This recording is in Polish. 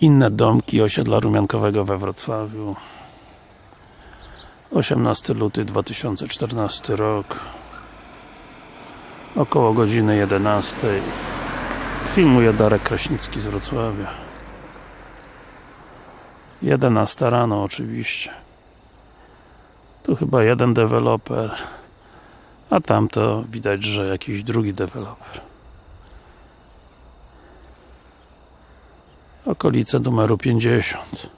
inne domki osiedla Rumiankowego we Wrocławiu. 18 luty 2014 rok. Około godziny 11 filmuje Darek Kraśnicki z Wrocławia. 11 rano oczywiście. Tu chyba jeden deweloper a tamto widać, że jakiś drugi deweloper okolice numeru 50